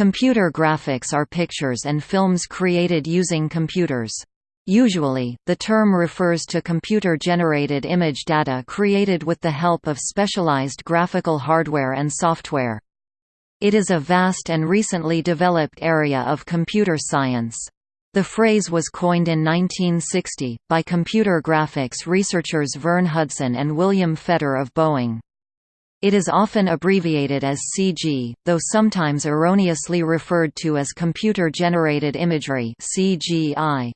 Computer graphics are pictures and films created using computers. Usually, the term refers to computer-generated image data created with the help of specialized graphical hardware and software. It is a vast and recently developed area of computer science. The phrase was coined in 1960, by computer graphics researchers Vern Hudson and William Fetter of Boeing. It is often abbreviated as CG, though sometimes erroneously referred to as computer-generated imagery CGI.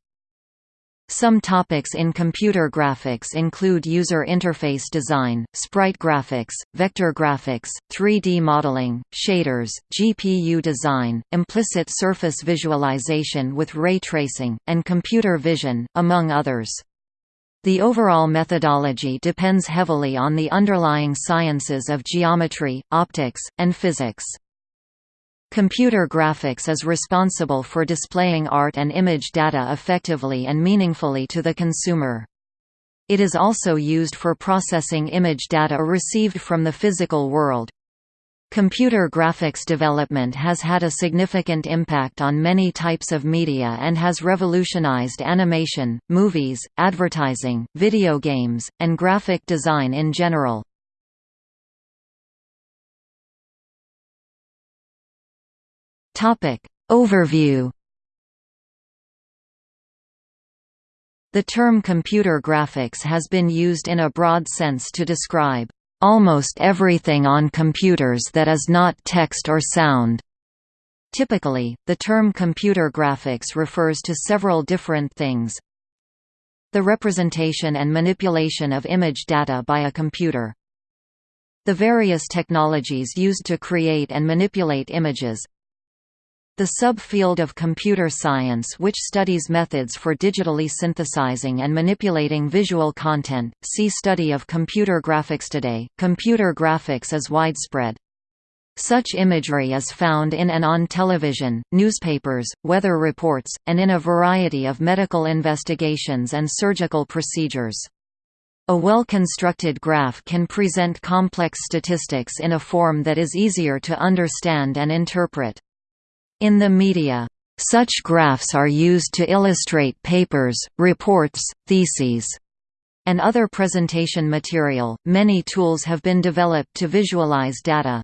Some topics in computer graphics include user interface design, sprite graphics, vector graphics, 3D modeling, shaders, GPU design, implicit surface visualization with ray tracing, and computer vision, among others. The overall methodology depends heavily on the underlying sciences of geometry, optics, and physics. Computer graphics is responsible for displaying art and image data effectively and meaningfully to the consumer. It is also used for processing image data received from the physical world. Computer graphics development has had a significant impact on many types of media and has revolutionized animation, movies, advertising, video games, and graphic design in general. Overview The term computer graphics has been used in a broad sense to describe almost everything on computers that is not text or sound. Typically, the term computer graphics refers to several different things. The representation and manipulation of image data by a computer. The various technologies used to create and manipulate images, the subfield of computer science which studies methods for digitally synthesizing and manipulating visual content, see Study of computer graphics today. Computer graphics is widespread. Such imagery is found in and on television, newspapers, weather reports, and in a variety of medical investigations and surgical procedures. A well-constructed graph can present complex statistics in a form that is easier to understand and interpret. In the media, such graphs are used to illustrate papers, reports, theses, and other presentation material. Many tools have been developed to visualize data.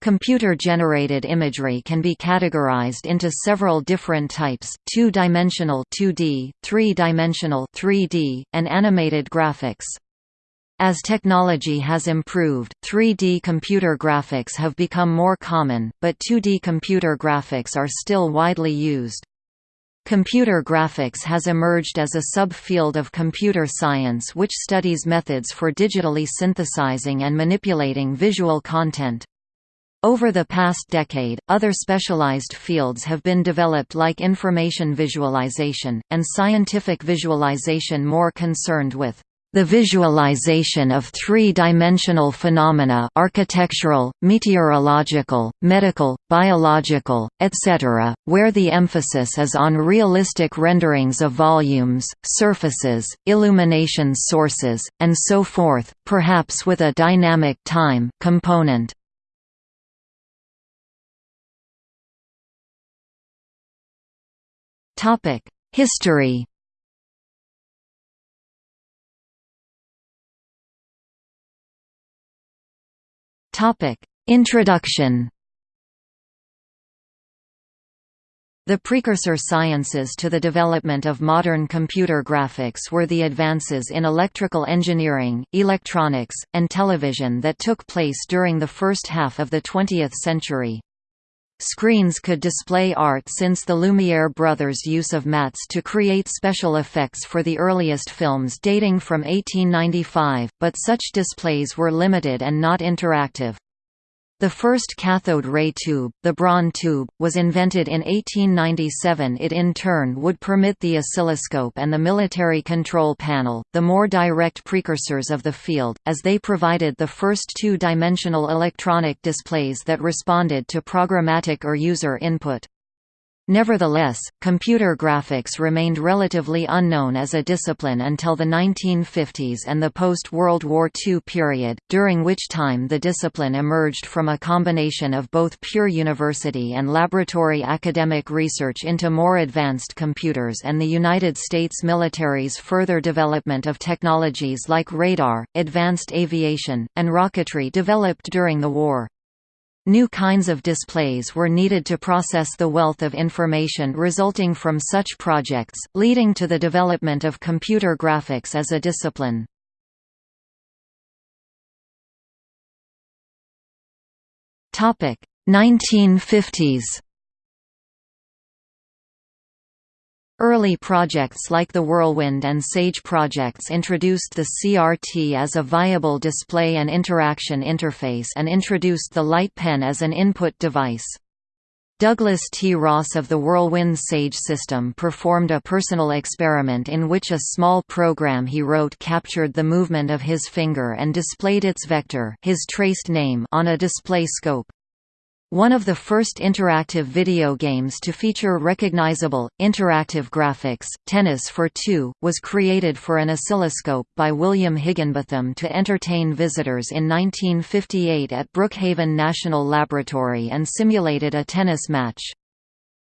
Computer-generated imagery can be categorized into several different types: two-dimensional (2D), three-dimensional (3D), and animated graphics. As technology has improved, 3D computer graphics have become more common, but 2D computer graphics are still widely used. Computer graphics has emerged as a subfield of computer science which studies methods for digitally synthesizing and manipulating visual content. Over the past decade, other specialized fields have been developed like information visualization, and scientific visualization more concerned with the visualization of three-dimensional phenomena architectural, meteorological, medical, biological, etc., where the emphasis is on realistic renderings of volumes, surfaces, illumination sources, and so forth, perhaps with a dynamic time component. History Topic: Introduction. The precursor sciences to the development of modern computer graphics were the advances in electrical engineering, electronics, and television that took place during the first half of the 20th century. Screens could display art since the Lumiere brothers' use of mats to create special effects for the earliest films dating from 1895, but such displays were limited and not interactive. The first cathode ray tube, the Braun tube, was invented in 1897 it in turn would permit the oscilloscope and the military control panel, the more direct precursors of the field, as they provided the first two-dimensional electronic displays that responded to programmatic or user input. Nevertheless, computer graphics remained relatively unknown as a discipline until the 1950s and the post-World War II period, during which time the discipline emerged from a combination of both pure university and laboratory academic research into more advanced computers and the United States military's further development of technologies like radar, advanced aviation, and rocketry developed during the war. New kinds of displays were needed to process the wealth of information resulting from such projects, leading to the development of computer graphics as a discipline. Topic 1950s Early projects like the Whirlwind and Sage projects introduced the CRT as a viable display and interaction interface and introduced the light pen as an input device. Douglas T. Ross of the Whirlwind Sage system performed a personal experiment in which a small program he wrote captured the movement of his finger and displayed its vector his traced name on a display scope. One of the first interactive video games to feature recognizable, interactive graphics, Tennis for Two, was created for an oscilloscope by William Higginbotham to entertain visitors in 1958 at Brookhaven National Laboratory and simulated a tennis match.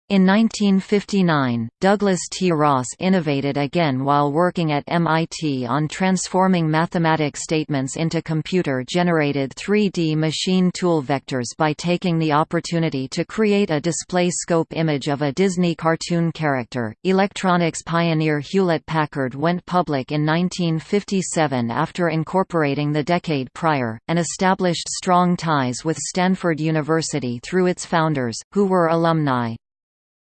In 1959, Douglas T. Ross innovated again while working at MIT on transforming mathematic statements into computer-generated 3D machine tool vectors by taking the opportunity to create a display scope image of a Disney cartoon character. Electronics pioneer Hewlett-Packard went public in 1957 after incorporating the decade prior, and established strong ties with Stanford University through its founders, who were alumni.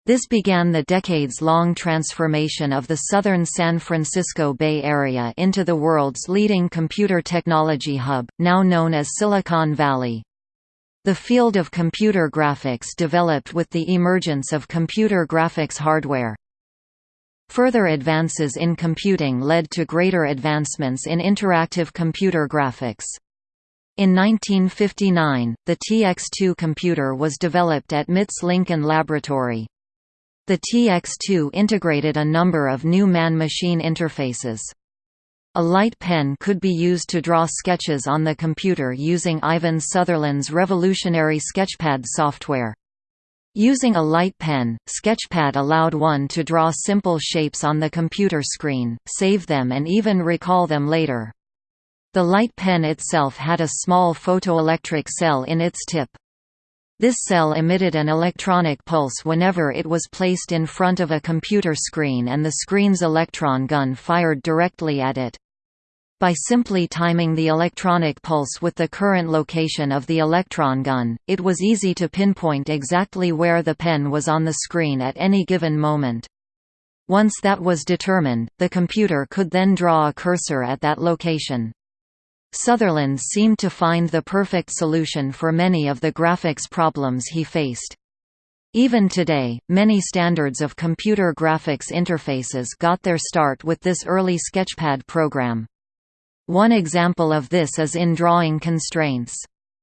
This began the decades-long transformation of the southern San Francisco Bay Area into the world's leading computer technology hub, now known as Silicon Valley. The field of computer graphics developed with the emergence of computer graphics hardware. Further advances in computing led to greater advancements in interactive computer graphics. In 1959, the TX2 computer was developed at MIT's Lincoln Laboratory. The TX2 integrated a number of new man-machine interfaces. A light pen could be used to draw sketches on the computer using Ivan Sutherland's revolutionary Sketchpad software. Using a light pen, Sketchpad allowed one to draw simple shapes on the computer screen, save them and even recall them later. The light pen itself had a small photoelectric cell in its tip. This cell emitted an electronic pulse whenever it was placed in front of a computer screen and the screen's electron gun fired directly at it. By simply timing the electronic pulse with the current location of the electron gun, it was easy to pinpoint exactly where the pen was on the screen at any given moment. Once that was determined, the computer could then draw a cursor at that location. Sutherland seemed to find the perfect solution for many of the graphics problems he faced. Even today, many standards of computer graphics interfaces got their start with this early Sketchpad program. One example of this is in drawing constraints.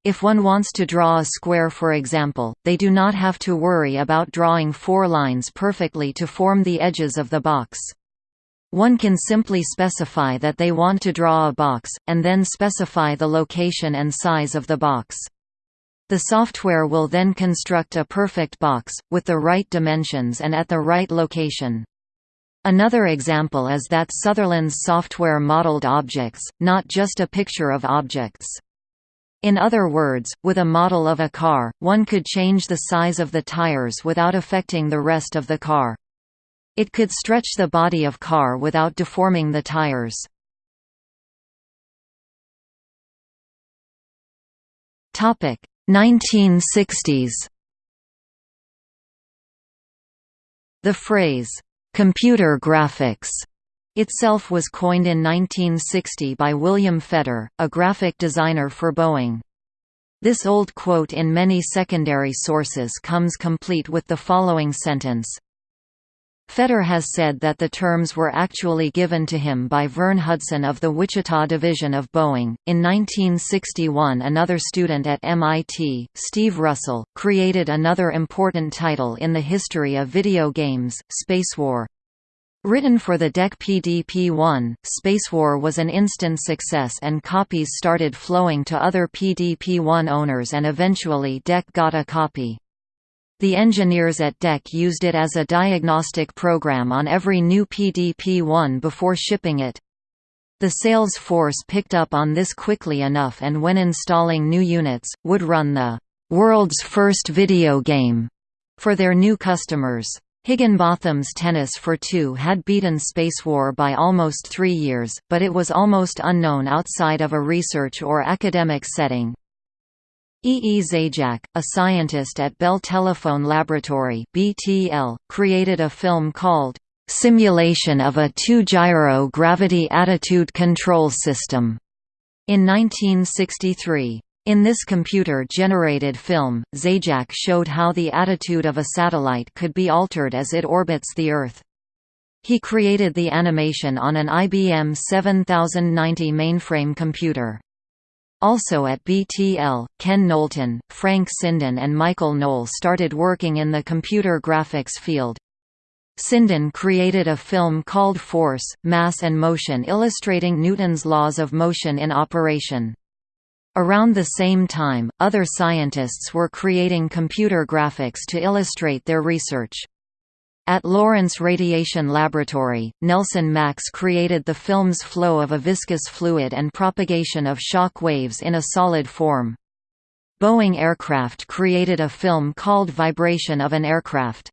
If one wants to draw a square for example, they do not have to worry about drawing four lines perfectly to form the edges of the box. One can simply specify that they want to draw a box, and then specify the location and size of the box. The software will then construct a perfect box, with the right dimensions and at the right location. Another example is that Sutherland's software modeled objects, not just a picture of objects. In other words, with a model of a car, one could change the size of the tires without affecting the rest of the car. It could stretch the body of car without deforming the tires. Topic 1960s. The phrase computer graphics itself was coined in 1960 by William Fetter, a graphic designer for Boeing. This old quote in many secondary sources comes complete with the following sentence Fetter has said that the terms were actually given to him by Vern Hudson of the Wichita division of Boeing. In 1961, another student at MIT, Steve Russell, created another important title in the history of video games, Spacewar. Written for the DEC PDP-1, Spacewar was an instant success and copies started flowing to other PDP-1 owners and eventually DEC got a copy. The engineers at DEC used it as a diagnostic program on every new PDP-1 before shipping it. The sales force picked up on this quickly enough and when installing new units, would run the «world's first video game» for their new customers. Higginbotham's Tennis for Two had beaten Spacewar by almost three years, but it was almost unknown outside of a research or academic setting. E. E. Zajac, a scientist at Bell Telephone Laboratory (BTL), created a film called "Simulation of a Two-Gyro Gravity Attitude Control System" in 1963. In this computer-generated film, Zajac showed how the attitude of a satellite could be altered as it orbits the Earth. He created the animation on an IBM 7090 mainframe computer. Also at BTL, Ken Knowlton, Frank Sinden and Michael Noll started working in the computer graphics field. Sinden created a film called Force, Mass and Motion illustrating Newton's laws of motion in operation. Around the same time, other scientists were creating computer graphics to illustrate their research. At Lawrence Radiation Laboratory, Nelson Max created the film's flow of a viscous fluid and propagation of shock waves in a solid form. Boeing Aircraft created a film called Vibration of an Aircraft.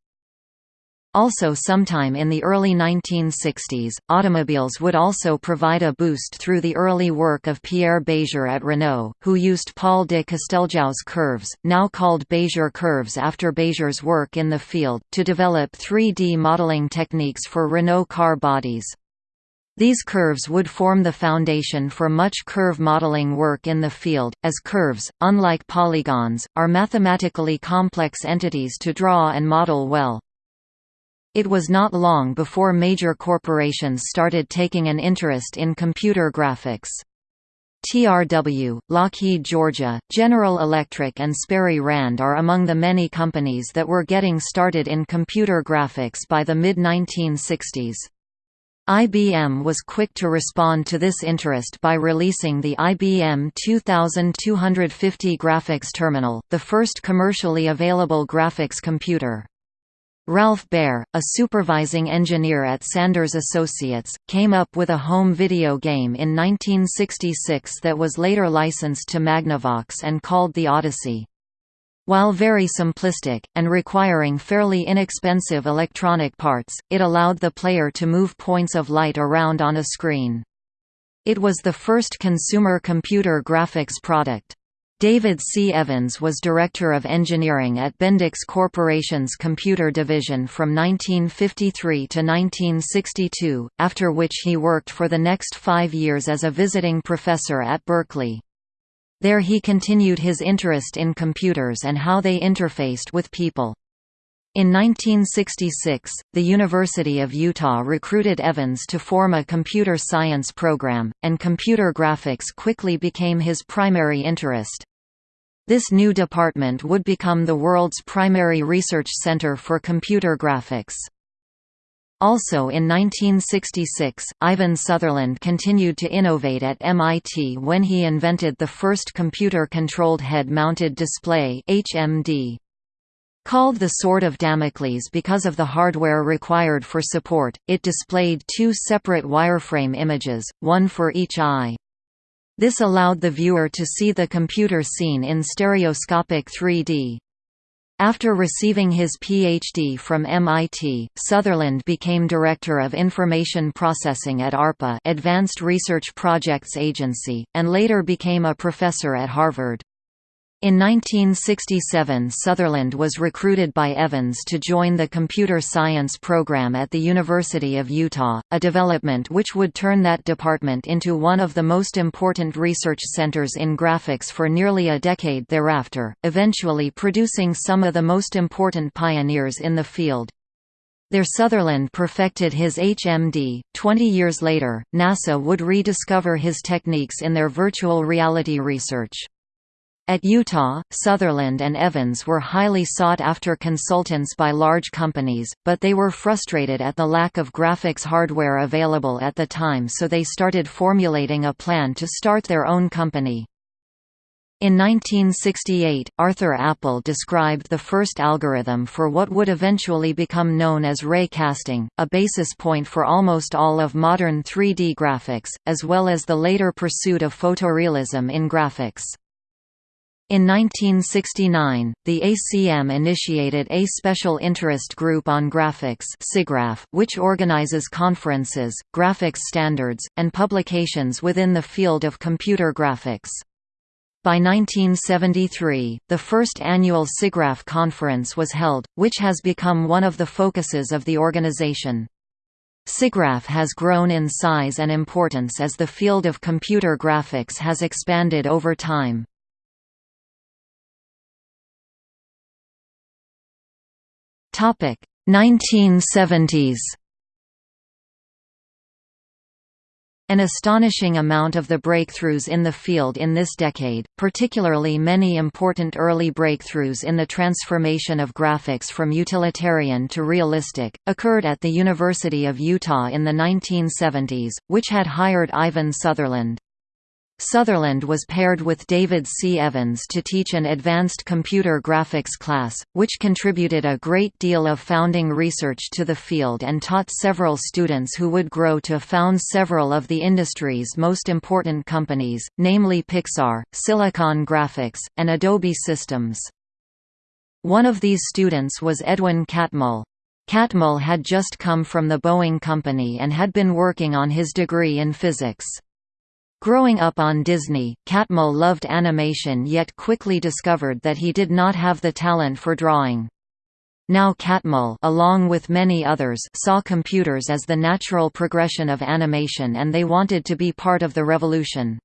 Also sometime in the early 1960s, automobiles would also provide a boost through the early work of Pierre Bézier at Renault, who used Paul de Casteljau's curves, now called Bézier curves after Bézier's work in the field, to develop 3D modeling techniques for Renault car bodies. These curves would form the foundation for much curve modeling work in the field, as curves, unlike polygons, are mathematically complex entities to draw and model well. It was not long before major corporations started taking an interest in computer graphics. TRW, Lockheed Georgia, General Electric and Sperry Rand are among the many companies that were getting started in computer graphics by the mid-1960s. IBM was quick to respond to this interest by releasing the IBM 2250 graphics terminal, the first commercially available graphics computer. Ralph Baer, a supervising engineer at Sanders Associates, came up with a home video game in 1966 that was later licensed to Magnavox and called The Odyssey. While very simplistic, and requiring fairly inexpensive electronic parts, it allowed the player to move points of light around on a screen. It was the first consumer computer graphics product. David C. Evans was Director of Engineering at Bendix Corporation's computer division from 1953 to 1962, after which he worked for the next five years as a visiting professor at Berkeley. There he continued his interest in computers and how they interfaced with people. In 1966, the University of Utah recruited Evans to form a computer science program, and computer graphics quickly became his primary interest. This new department would become the world's primary research center for computer graphics. Also in 1966, Ivan Sutherland continued to innovate at MIT when he invented the first computer-controlled head-mounted display HMD. Called the Sword of Damocles because of the hardware required for support, it displayed two separate wireframe images, one for each eye. This allowed the viewer to see the computer scene in stereoscopic 3D. After receiving his PhD from MIT, Sutherland became Director of Information Processing at ARPA Advanced Research Projects Agency, and later became a professor at Harvard. In 1967 Sutherland was recruited by Evans to join the computer science program at the University of Utah, a development which would turn that department into one of the most important research centers in graphics for nearly a decade thereafter, eventually producing some of the most important pioneers in the field. There Sutherland perfected his HMD. Twenty years later, NASA would rediscover his techniques in their virtual reality research. At Utah, Sutherland and Evans were highly sought after consultants by large companies, but they were frustrated at the lack of graphics hardware available at the time so they started formulating a plan to start their own company. In 1968, Arthur Appel described the first algorithm for what would eventually become known as ray casting, a basis point for almost all of modern 3D graphics, as well as the later pursuit of photorealism in graphics. In 1969, the ACM initiated a Special Interest Group on Graphics which organizes conferences, graphics standards, and publications within the field of computer graphics. By 1973, the first annual SIGGRAPH conference was held, which has become one of the focuses of the organization. SIGGRAPH has grown in size and importance as the field of computer graphics has expanded over time. Topic 1970s An astonishing amount of the breakthroughs in the field in this decade, particularly many important early breakthroughs in the transformation of graphics from utilitarian to realistic, occurred at the University of Utah in the 1970s, which had hired Ivan Sutherland. Sutherland was paired with David C. Evans to teach an advanced computer graphics class, which contributed a great deal of founding research to the field and taught several students who would grow to found several of the industry's most important companies, namely Pixar, Silicon Graphics, and Adobe Systems. One of these students was Edwin Catmull. Catmull had just come from the Boeing Company and had been working on his degree in physics. Growing up on Disney, Catmull loved animation yet quickly discovered that he did not have the talent for drawing. Now Catmull along with many others saw computers as the natural progression of animation and they wanted to be part of the revolution.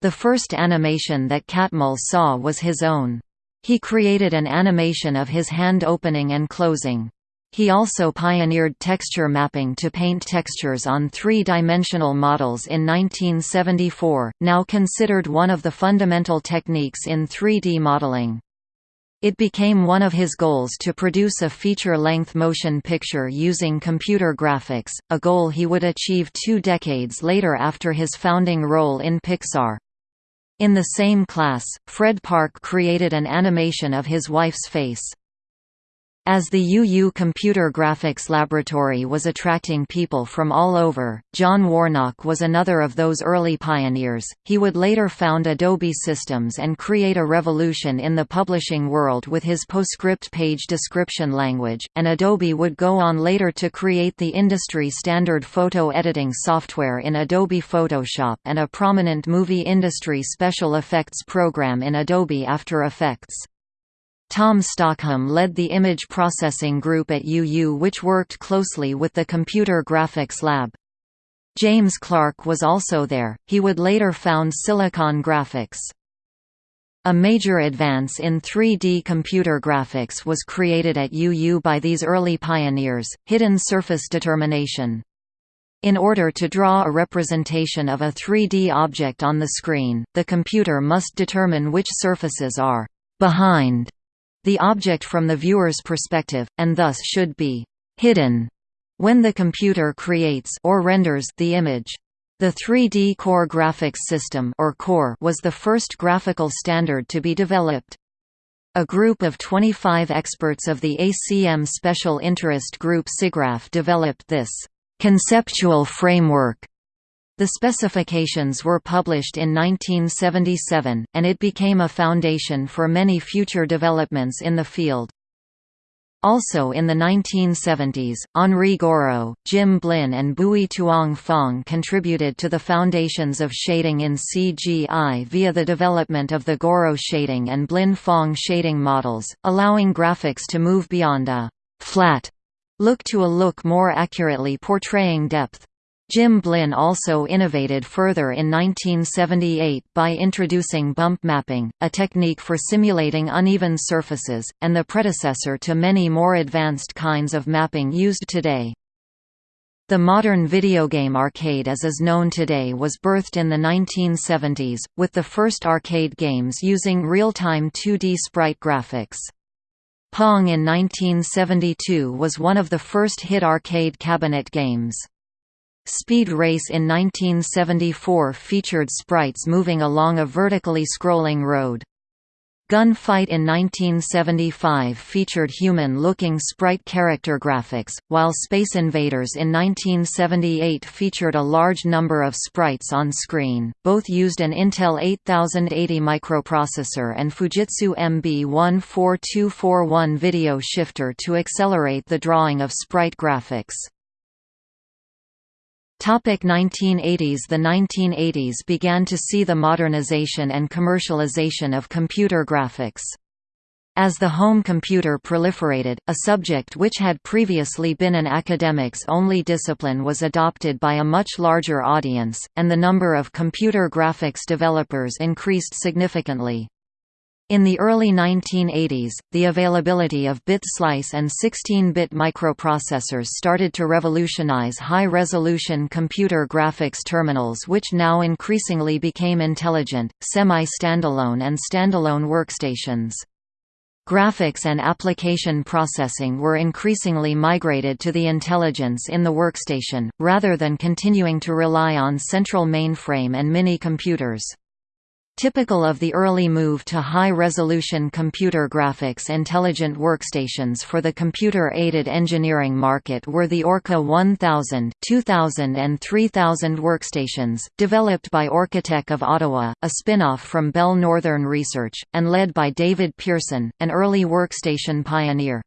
The first animation that Catmull saw was his own. He created an animation of his hand opening and closing. He also pioneered texture mapping to paint textures on three-dimensional models in 1974, now considered one of the fundamental techniques in 3D modeling. It became one of his goals to produce a feature-length motion picture using computer graphics, a goal he would achieve two decades later after his founding role in Pixar. In the same class, Fred Parke created an animation of his wife's face. As the UU Computer Graphics Laboratory was attracting people from all over, John Warnock was another of those early pioneers. He would later found Adobe Systems and create a revolution in the publishing world with his PostScript page description language, and Adobe would go on later to create the industry standard photo editing software in Adobe Photoshop and a prominent movie industry special effects program in Adobe After Effects. Tom Stockham led the image processing group at UU which worked closely with the Computer Graphics Lab. James Clark was also there, he would later found Silicon Graphics. A major advance in 3D computer graphics was created at UU by these early pioneers, hidden surface determination. In order to draw a representation of a 3D object on the screen, the computer must determine which surfaces are «behind» the object from the viewer's perspective, and thus should be «hidden» when the computer creates or renders the image. The 3D Core Graphics System or Core was the first graphical standard to be developed. A group of 25 experts of the ACM Special Interest Group SIGGRAPH developed this conceptual framework the specifications were published in 1977, and it became a foundation for many future developments in the field. Also in the 1970s, Henri Gouraud, Jim Blinn and Bui Tuong Phong contributed to the foundations of shading in CGI via the development of the Gouraud shading and Blinn Phong shading models, allowing graphics to move beyond a «flat» look to a look more accurately portraying depth. Jim Blinn also innovated further in 1978 by introducing bump mapping, a technique for simulating uneven surfaces, and the predecessor to many more advanced kinds of mapping used today. The modern video game arcade as is known today was birthed in the 1970s, with the first arcade games using real-time 2D sprite graphics. Pong in 1972 was one of the first hit arcade cabinet games. Speed Race in 1974 featured sprites moving along a vertically scrolling road. Gunfight in 1975 featured human-looking sprite character graphics, while Space Invaders in 1978 featured a large number of sprites on screen. Both used an Intel 8080 microprocessor and Fujitsu MB14241 video shifter to accelerate the drawing of sprite graphics. Topic 1980s The 1980s began to see the modernization and commercialization of computer graphics. As the home computer proliferated, a subject which had previously been an academics-only discipline was adopted by a much larger audience, and the number of computer graphics developers increased significantly. In the early 1980s, the availability of bit slice and 16-bit microprocessors started to revolutionize high-resolution computer graphics terminals which now increasingly became intelligent, semi-standalone and standalone workstations. Graphics and application processing were increasingly migrated to the intelligence in the workstation, rather than continuing to rely on central mainframe and mini-computers. Typical of the early move to high-resolution computer graphics intelligent workstations for the computer-aided engineering market were the Orca 1000, 2000 and 3000 workstations, developed by Orcatech of Ottawa, a spin-off from Bell Northern Research, and led by David Pearson, an early workstation pioneer.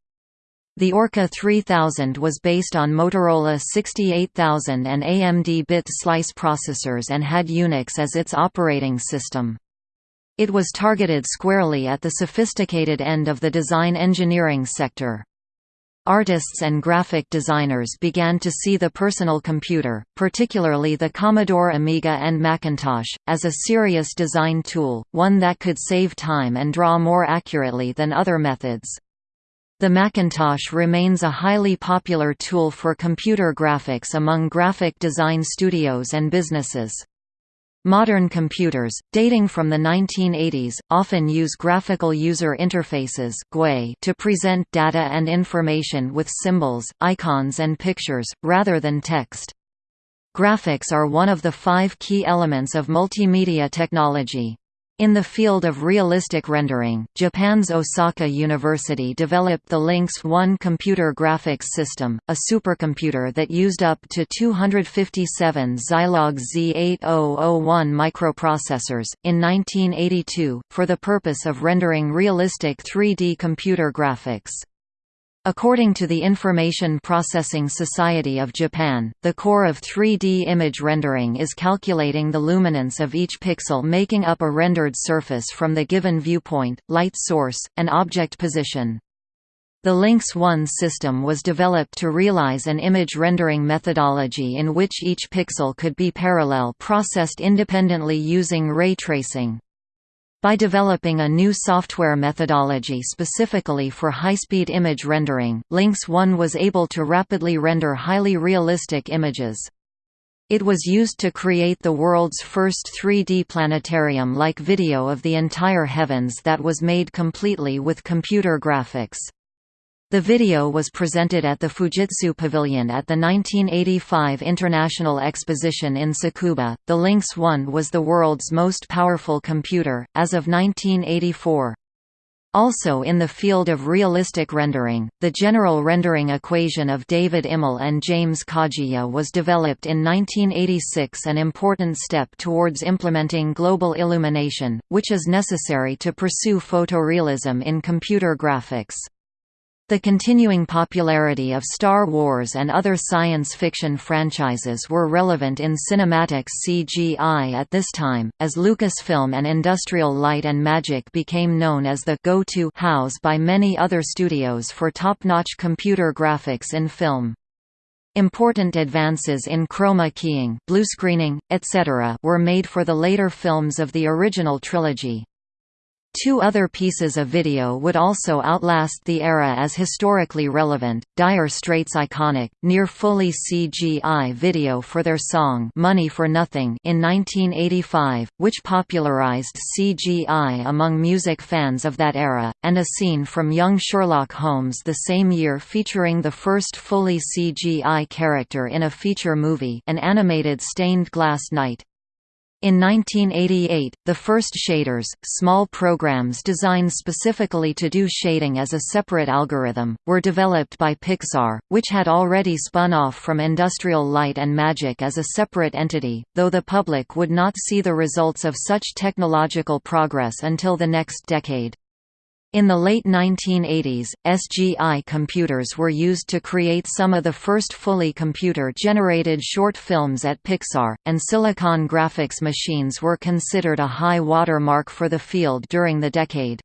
The Orca 3000 was based on Motorola 68000 and AMD bit slice processors and had Unix as its operating system. It was targeted squarely at the sophisticated end of the design engineering sector. Artists and graphic designers began to see the personal computer, particularly the Commodore Amiga and Macintosh, as a serious design tool, one that could save time and draw more accurately than other methods. The Macintosh remains a highly popular tool for computer graphics among graphic design studios and businesses. Modern computers, dating from the 1980s, often use graphical user interfaces to present data and information with symbols, icons and pictures, rather than text. Graphics are one of the five key elements of multimedia technology. In the field of realistic rendering, Japan's Osaka University developed the LINKS 1 computer graphics system, a supercomputer that used up to 257 Zilog Z8001 microprocessors, in 1982, for the purpose of rendering realistic 3D computer graphics. According to the Information Processing Society of Japan, the core of 3D image rendering is calculating the luminance of each pixel making up a rendered surface from the given viewpoint, light source, and object position. The LINKS 1 system was developed to realize an image rendering methodology in which each pixel could be parallel processed independently using ray tracing. By developing a new software methodology specifically for high-speed image rendering, LINKS 1 was able to rapidly render highly realistic images. It was used to create the world's first 3D planetarium-like video of the entire heavens that was made completely with computer graphics. The video was presented at the Fujitsu Pavilion at the 1985 International Exposition in Tsukuba. The LINKS 1 was the world's most powerful computer, as of 1984. Also in the field of realistic rendering, the general rendering equation of David Immel and James Kajiya was developed in 1986 an important step towards implementing global illumination, which is necessary to pursue photorealism in computer graphics. The continuing popularity of Star Wars and other science fiction franchises were relevant in cinematic CGI at this time, as Lucasfilm and Industrial Light and Magic became known as the go-to house by many other studios for top-notch computer graphics in film. Important advances in chroma keying, bluescreening, etc. were made for the later films of the original trilogy. Two other pieces of video would also outlast the era as historically relevant, Dire Straits' iconic, near-fully CGI video for their song Money for Nothing in 1985, which popularized CGI among music fans of that era, and a scene from Young Sherlock Holmes the same year featuring the first fully CGI character in a feature movie an animated stained glass knight. In 1988, the first shaders, small programs designed specifically to do shading as a separate algorithm, were developed by Pixar, which had already spun off from Industrial Light and Magic as a separate entity, though the public would not see the results of such technological progress until the next decade. In the late 1980s, SGI computers were used to create some of the first fully computer-generated short films at Pixar, and Silicon graphics machines were considered a high watermark for the field during the decade.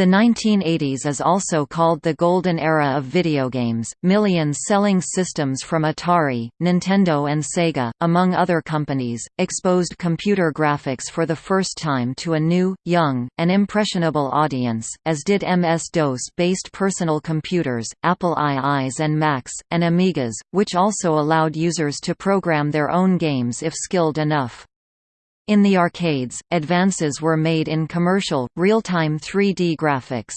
The 1980s is also called the golden era of video games. millions selling systems from Atari, Nintendo and Sega, among other companies, exposed computer graphics for the first time to a new, young, and impressionable audience, as did MS-DOS-based personal computers, Apple IIs and Macs, and Amigas, which also allowed users to program their own games if skilled enough. In the arcades, advances were made in commercial, real-time 3D graphics.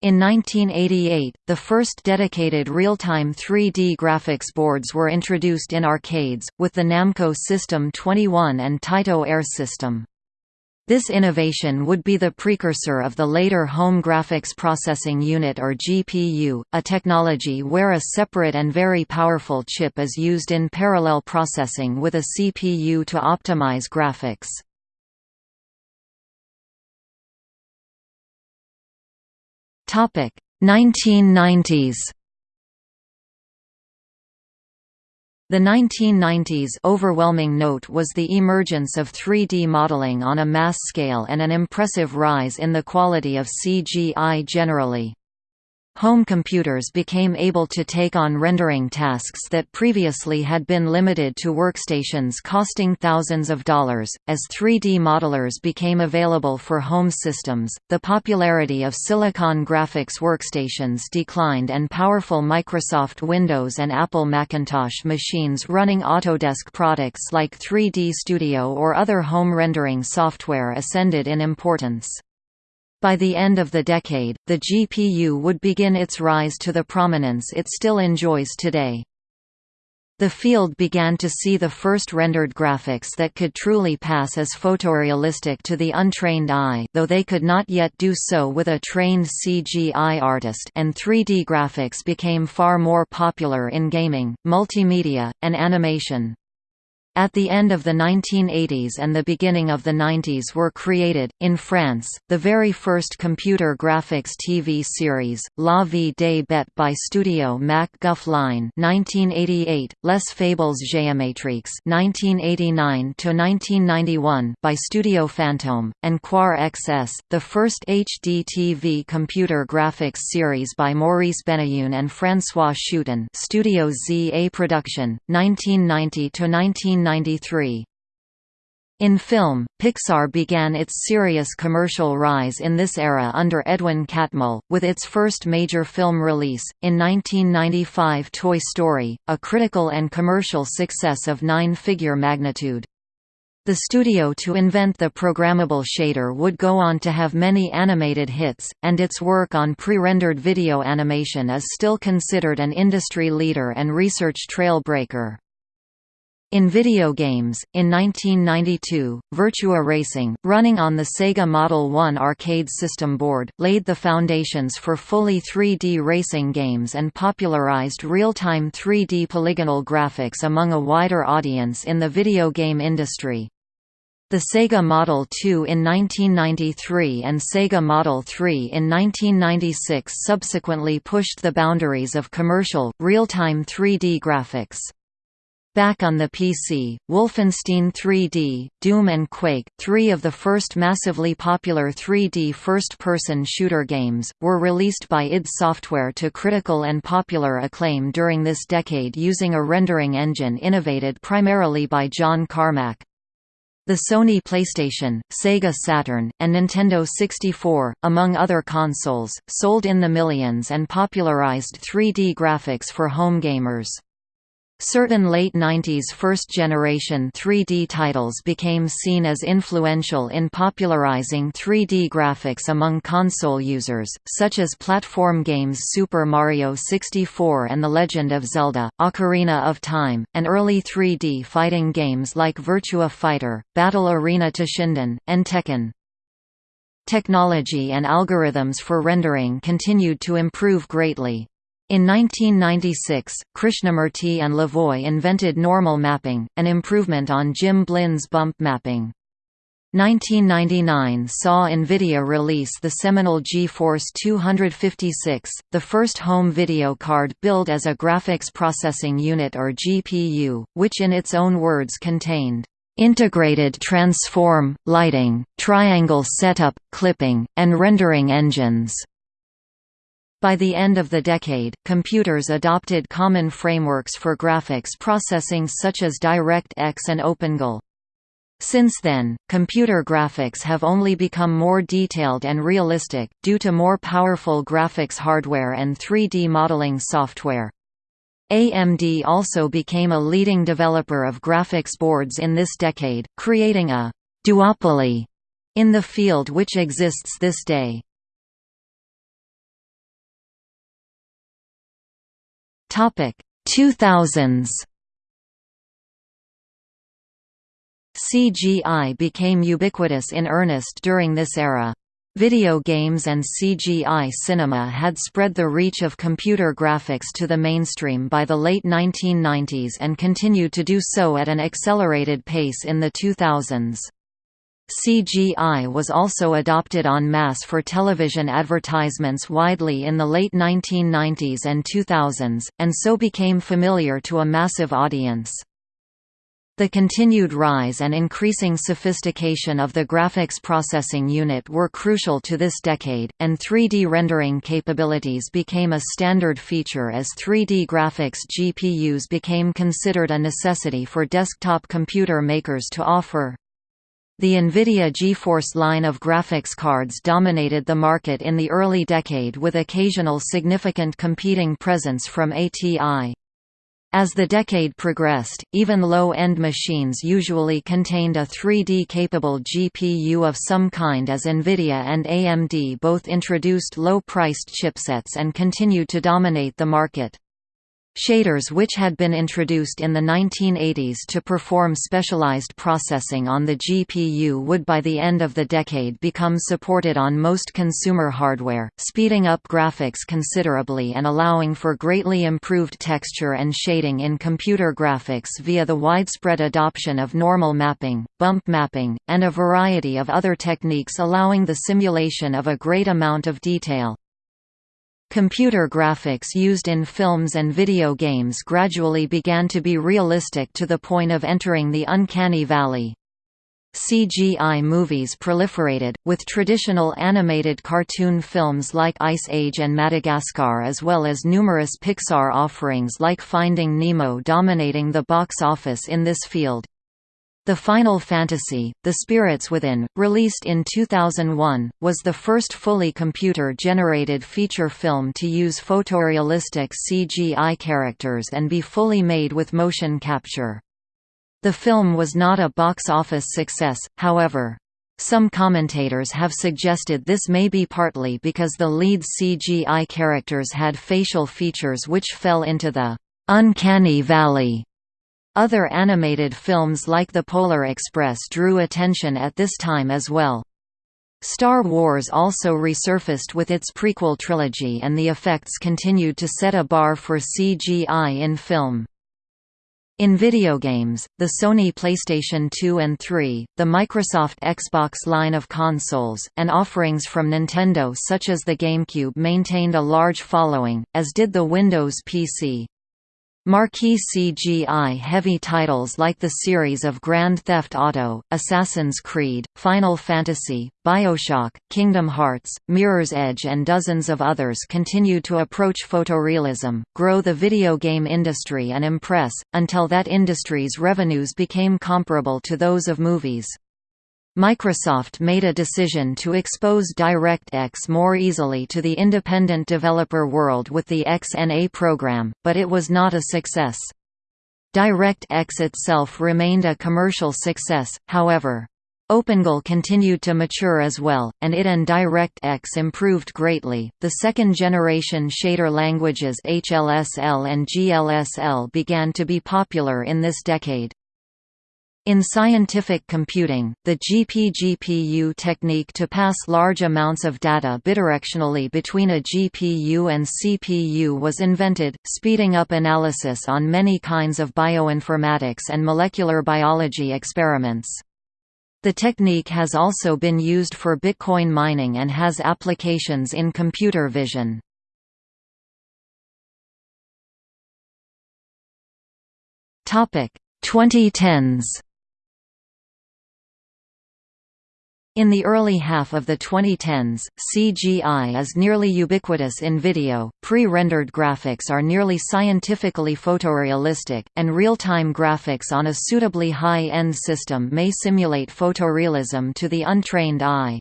In 1988, the first dedicated real-time 3D graphics boards were introduced in arcades, with the Namco System 21 and Taito Air System. This innovation would be the precursor of the later Home Graphics Processing Unit or GPU, a technology where a separate and very powerful chip is used in parallel processing with a CPU to optimize graphics. Topic 1990s The 1990s overwhelming note was the emergence of 3D modeling on a mass scale and an impressive rise in the quality of CGI generally. Home computers became able to take on rendering tasks that previously had been limited to workstations costing thousands of dollars. As 3D modelers became available for home systems, the popularity of Silicon graphics workstations declined and powerful Microsoft Windows and Apple Macintosh machines running Autodesk products like 3D Studio or other home rendering software ascended in importance. By the end of the decade, the GPU would begin its rise to the prominence it still enjoys today. The field began to see the first rendered graphics that could truly pass as photorealistic to the untrained eye though they could not yet do so with a trained CGI artist and 3D graphics became far more popular in gaming, multimedia, and animation. At the end of the 1980s and the beginning of the 90s were created, in France, the very first computer graphics TV series, La Vie des Bêtes by Studio Mac Guff Line 1988, Les Fables Géométriques 1989–1991 by Studio Fantôme, and Quar XS, the first HD TV computer graphics series by Maurice Benayoun and François Schuiten Studio ZA Production, 1990–19 1993. In film, Pixar began its serious commercial rise in this era under Edwin Catmull, with its first major film release, in 1995 Toy Story, a critical and commercial success of nine-figure magnitude. The studio to invent the programmable shader would go on to have many animated hits, and its work on pre-rendered video animation is still considered an industry leader and research trailbreaker. In video games, in 1992, Virtua Racing, running on the Sega Model 1 arcade system board, laid the foundations for fully 3D racing games and popularized real-time 3D polygonal graphics among a wider audience in the video game industry. The Sega Model 2 in 1993 and Sega Model 3 in 1996 subsequently pushed the boundaries of commercial, real-time 3D graphics. Back on the PC, Wolfenstein 3D, Doom and Quake, three of the first massively popular 3D first-person shooter games, were released by id Software to critical and popular acclaim during this decade using a rendering engine innovated primarily by John Carmack. The Sony PlayStation, Sega Saturn, and Nintendo 64, among other consoles, sold in the millions and popularized 3D graphics for home gamers. Certain late 90s first-generation 3D titles became seen as influential in popularizing 3D graphics among console users, such as platform games Super Mario 64 and The Legend of Zelda, Ocarina of Time, and early 3D fighting games like Virtua Fighter, Battle Arena Toshinden, and Tekken. Technology and algorithms for rendering continued to improve greatly, in 1996, Krishnamurthy and Levoy invented normal mapping, an improvement on Jim Blinn's bump mapping. 1999 saw NVIDIA release the seminal GeForce 256, the first home video card billed as a graphics processing unit or GPU, which in its own words contained integrated transform, lighting, triangle setup, clipping, and rendering engines. By the end of the decade, computers adopted common frameworks for graphics processing such as DirectX and OpenGL. Since then, computer graphics have only become more detailed and realistic, due to more powerful graphics hardware and 3D modeling software. AMD also became a leading developer of graphics boards in this decade, creating a «duopoly» in the field which exists this day. Topic 2000s CGI became ubiquitous in earnest during this era. Video games and CGI cinema had spread the reach of computer graphics to the mainstream by the late 1990s and continued to do so at an accelerated pace in the 2000s. CGI was also adopted en masse for television advertisements widely in the late 1990s and 2000s, and so became familiar to a massive audience. The continued rise and increasing sophistication of the graphics processing unit were crucial to this decade, and 3D rendering capabilities became a standard feature as 3D graphics GPUs became considered a necessity for desktop computer makers to offer. The NVIDIA GeForce line of graphics cards dominated the market in the early decade with occasional significant competing presence from ATI. As the decade progressed, even low-end machines usually contained a 3D-capable GPU of some kind as NVIDIA and AMD both introduced low-priced chipsets and continued to dominate the market. Shaders which had been introduced in the 1980s to perform specialized processing on the GPU would by the end of the decade become supported on most consumer hardware, speeding up graphics considerably and allowing for greatly improved texture and shading in computer graphics via the widespread adoption of normal mapping, bump mapping, and a variety of other techniques allowing the simulation of a great amount of detail. Computer graphics used in films and video games gradually began to be realistic to the point of entering the uncanny valley. CGI movies proliferated, with traditional animated cartoon films like Ice Age and Madagascar as well as numerous Pixar offerings like Finding Nemo dominating the box office in this field. The Final Fantasy, The Spirits Within, released in 2001, was the first fully computer-generated feature film to use photorealistic CGI characters and be fully made with motion capture. The film was not a box office success, however. Some commentators have suggested this may be partly because the lead CGI characters had facial features which fell into the «uncanny valley» Other animated films like The Polar Express drew attention at this time as well. Star Wars also resurfaced with its prequel trilogy and the effects continued to set a bar for CGI in film. In video games, the Sony PlayStation 2 and 3, the Microsoft Xbox line of consoles, and offerings from Nintendo such as the GameCube maintained a large following, as did the Windows PC. Marquee CGI-heavy titles like the series of Grand Theft Auto, Assassin's Creed, Final Fantasy, Bioshock, Kingdom Hearts, Mirror's Edge and dozens of others continue to approach photorealism, grow the video game industry and impress, until that industry's revenues became comparable to those of movies. Microsoft made a decision to expose DirectX more easily to the independent developer world with the XNA program, but it was not a success. DirectX itself remained a commercial success, however. OpenGL continued to mature as well, and it and DirectX improved greatly. The second generation shader languages HLSL and GLSL began to be popular in this decade. In scientific computing, the GPGPU technique to pass large amounts of data bidirectionally between a GPU and CPU was invented, speeding up analysis on many kinds of bioinformatics and molecular biology experiments. The technique has also been used for Bitcoin mining and has applications in computer vision. Topic 2010s In the early half of the 2010s, CGI is nearly ubiquitous in video, pre-rendered graphics are nearly scientifically photorealistic, and real-time graphics on a suitably high-end system may simulate photorealism to the untrained eye.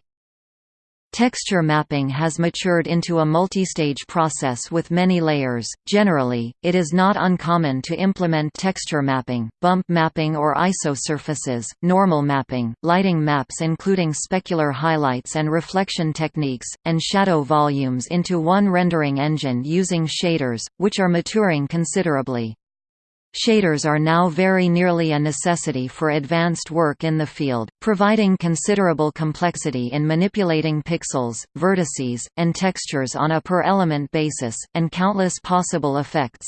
Texture mapping has matured into a multi-stage process with many layers. Generally, it is not uncommon to implement texture mapping, bump mapping or isosurfaces, normal mapping, lighting maps including specular highlights and reflection techniques, and shadow volumes into one rendering engine using shaders, which are maturing considerably. Shaders are now very nearly a necessity for advanced work in the field, providing considerable complexity in manipulating pixels, vertices, and textures on a per-element basis, and countless possible effects.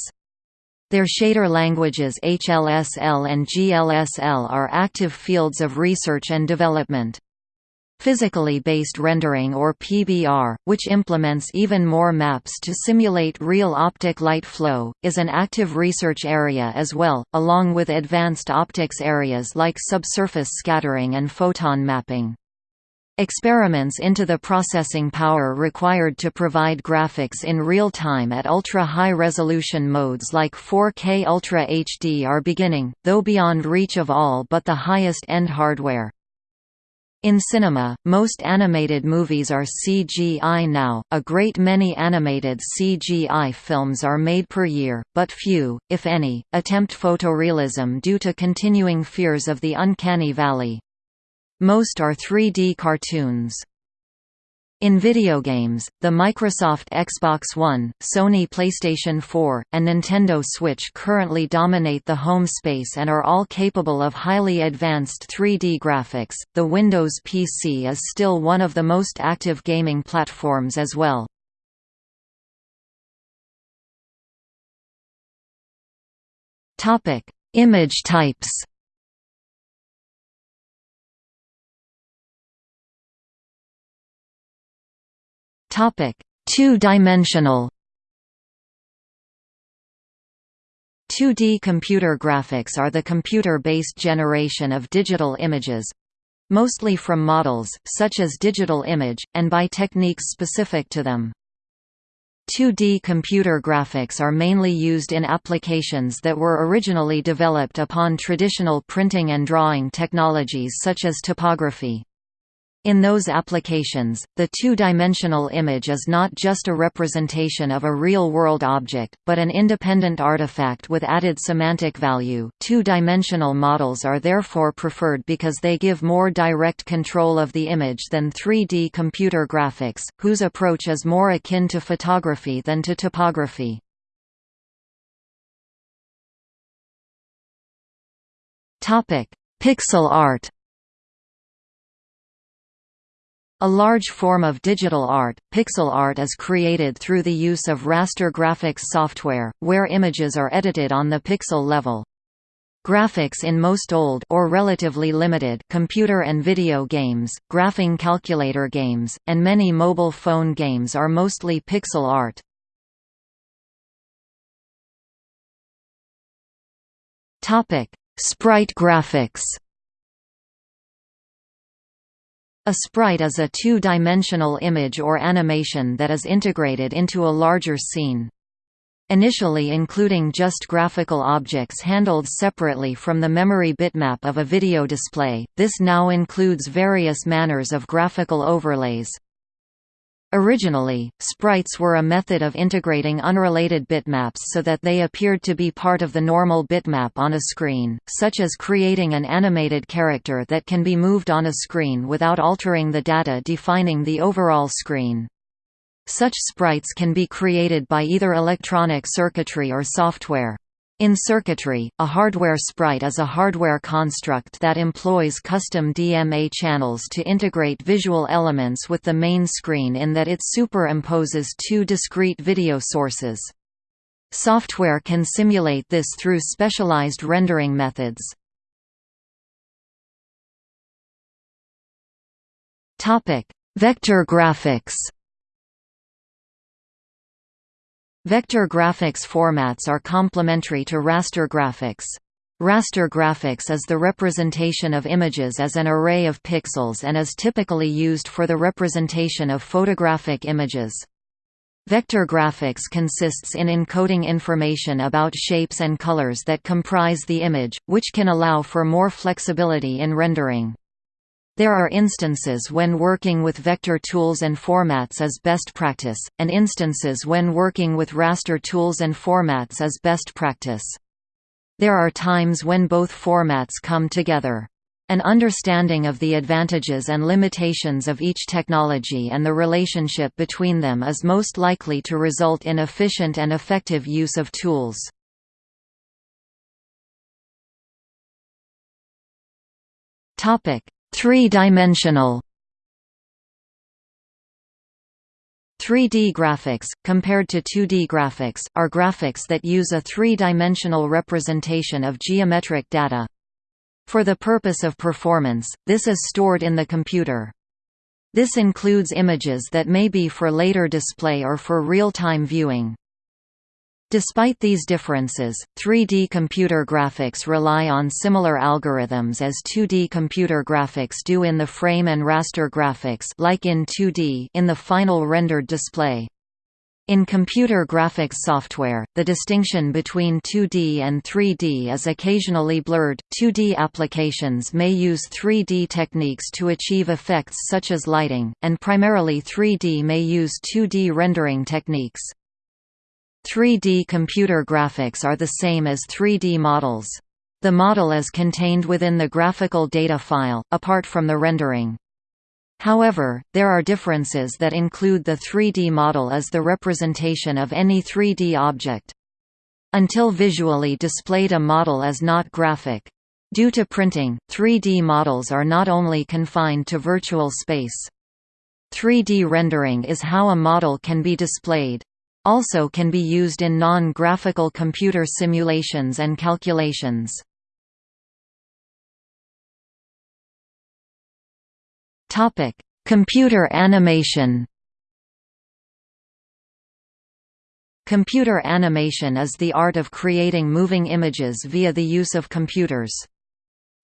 Their shader languages HLSL and GLSL are active fields of research and development. Physically based rendering or PBR, which implements even more maps to simulate real optic light flow, is an active research area as well, along with advanced optics areas like subsurface scattering and photon mapping. Experiments into the processing power required to provide graphics in real time at ultra-high resolution modes like 4K Ultra HD are beginning, though beyond reach of all but the highest-end hardware. In cinema, most animated movies are CGI now, a great many animated CGI films are made per year, but few, if any, attempt photorealism due to continuing fears of the uncanny valley. Most are 3D cartoons. In video games, the Microsoft Xbox One, Sony PlayStation 4, and Nintendo Switch currently dominate the home space and are all capable of highly advanced 3D graphics. The Windows PC is still one of the most active gaming platforms as well. Topic: Image types. Two-dimensional 2D computer graphics are the computer-based generation of digital images—mostly from models, such as digital image, and by techniques specific to them. 2D computer graphics are mainly used in applications that were originally developed upon traditional printing and drawing technologies such as typography. In those applications, the two-dimensional image is not just a representation of a real-world object, but an independent artifact with added semantic value. Two-dimensional models are therefore preferred because they give more direct control of the image than 3D computer graphics, whose approach is more akin to photography than to typography. Topic: Pixel art a large form of digital art, pixel art is created through the use of raster graphics software, where images are edited on the pixel level. Graphics in most old or relatively limited computer and video games, graphing calculator games, and many mobile phone games are mostly pixel art. Topic: Sprite graphics. A sprite is a two-dimensional image or animation that is integrated into a larger scene. Initially including just graphical objects handled separately from the memory bitmap of a video display, this now includes various manners of graphical overlays. Originally, sprites were a method of integrating unrelated bitmaps so that they appeared to be part of the normal bitmap on a screen, such as creating an animated character that can be moved on a screen without altering the data defining the overall screen. Such sprites can be created by either electronic circuitry or software. In circuitry, a hardware sprite is a hardware construct that employs custom DMA channels to integrate visual elements with the main screen in that it superimposes two discrete video sources. Software can simulate this through specialized rendering methods. Vector graphics Vector graphics formats are complementary to raster graphics. Raster graphics is the representation of images as an array of pixels and is typically used for the representation of photographic images. Vector graphics consists in encoding information about shapes and colors that comprise the image, which can allow for more flexibility in rendering. There are instances when working with vector tools and formats is best practice, and instances when working with raster tools and formats is best practice. There are times when both formats come together. An understanding of the advantages and limitations of each technology and the relationship between them is most likely to result in efficient and effective use of tools. Topic: Three-dimensional 3D graphics, compared to 2D graphics, are graphics that use a three-dimensional representation of geometric data. For the purpose of performance, this is stored in the computer. This includes images that may be for later display or for real-time viewing. Despite these differences, 3D computer graphics rely on similar algorithms as 2D computer graphics do in the frame and raster graphics like in 2D in the final rendered display. In computer graphics software, the distinction between 2D and 3D is occasionally blurred. 2D applications may use 3D techniques to achieve effects such as lighting, and primarily 3D may use 2D rendering techniques. 3D computer graphics are the same as 3D models. The model is contained within the graphical data file, apart from the rendering. However, there are differences that include the 3D model as the representation of any 3D object. Until visually displayed a model is not graphic. Due to printing, 3D models are not only confined to virtual space. 3D rendering is how a model can be displayed also can be used in non-graphical computer simulations and calculations. Computer animation Computer animation is the art of creating moving images via the use of computers.